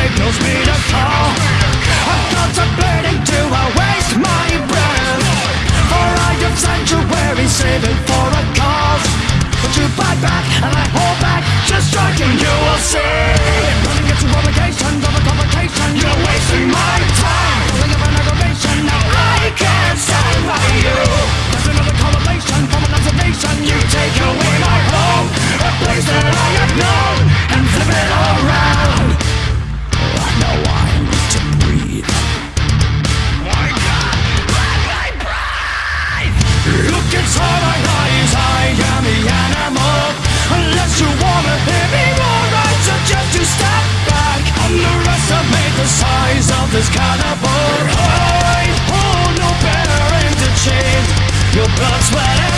signals me to call I'm contemplating do I waste my breath? Or I have sanctuary saving for a cause. But you bite back and I hold back Just striking you will see. is carnivore. Oh, no bearing to change. Your blood, sweat,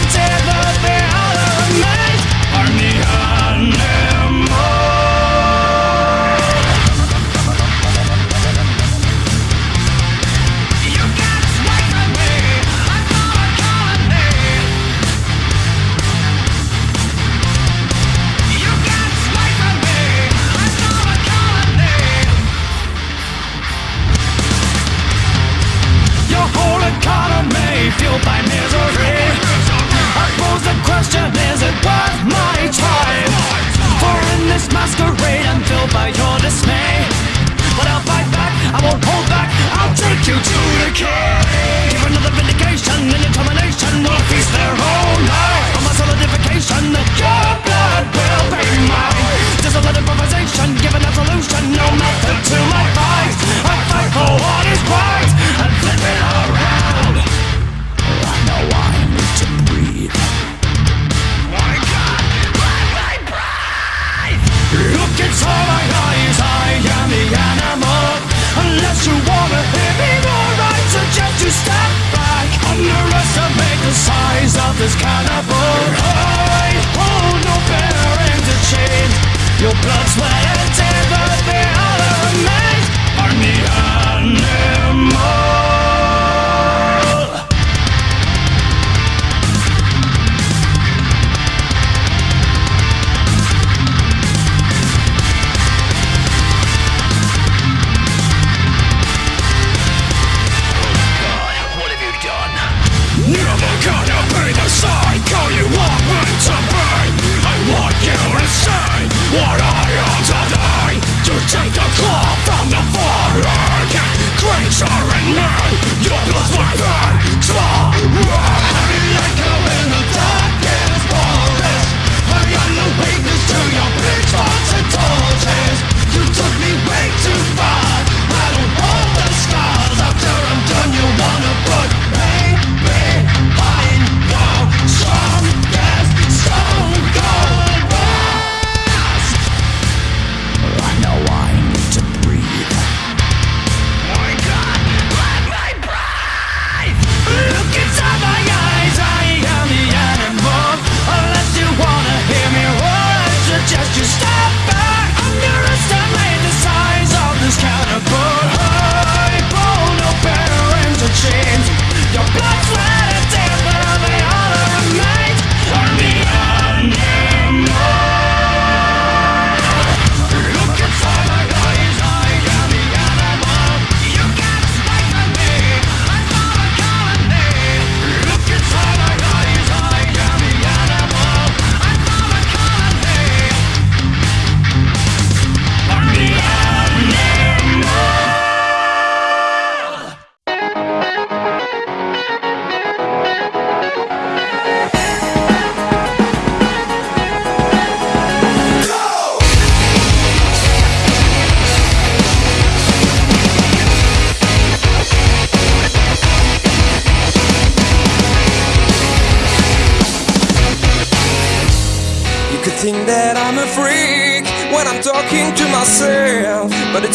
American! This carnival. Hoi, oh, no better end the chain. Your blood, sweat,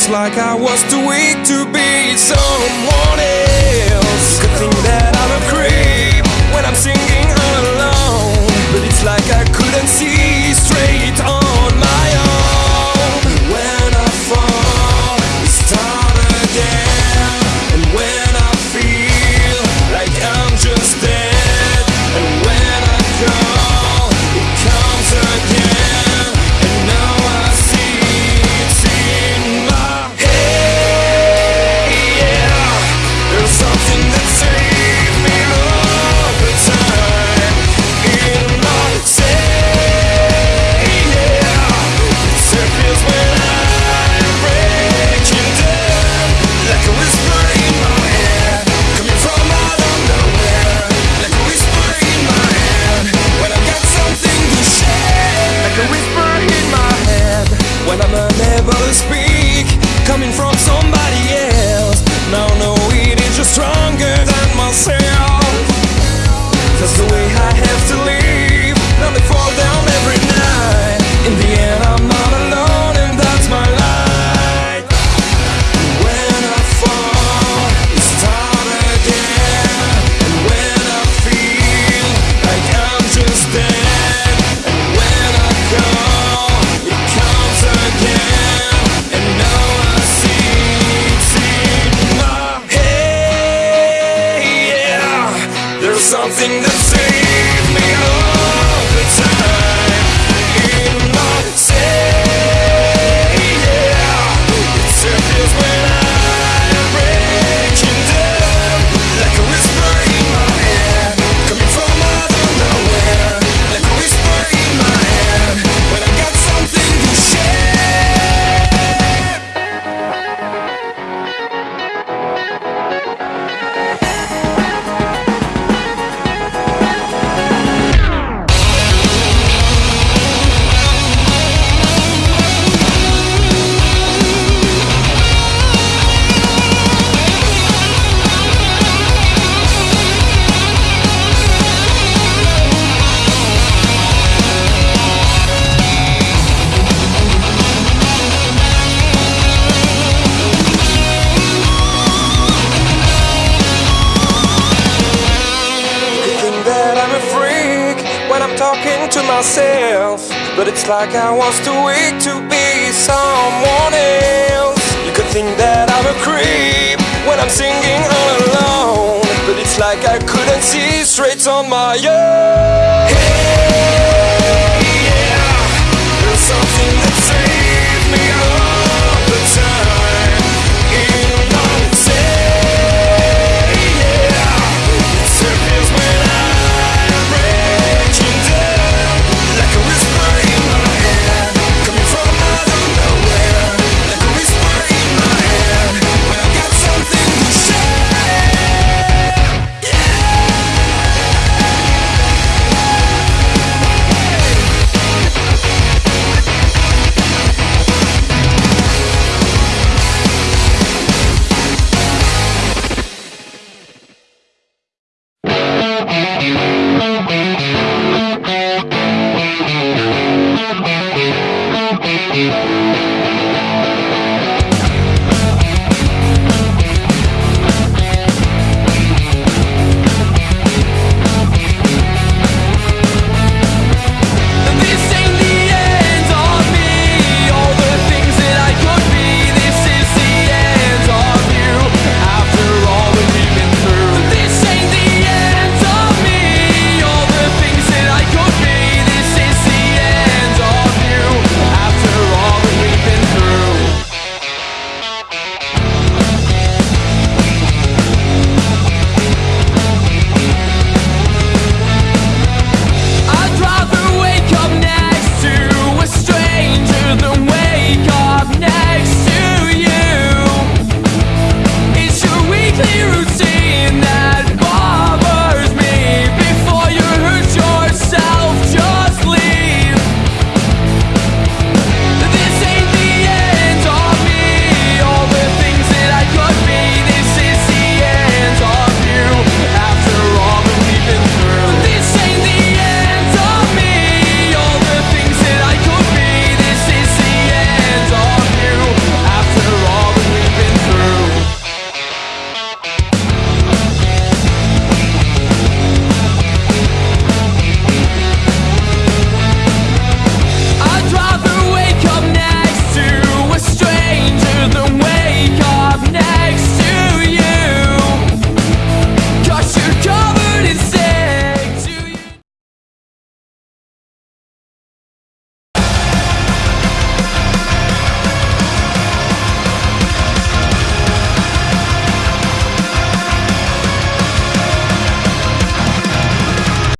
like I was too weak to be someone. Myself. But it's like I was too weak to be someone else. You could think that I'm a creep when I'm singing all alone. But it's like I couldn't see straight on my own.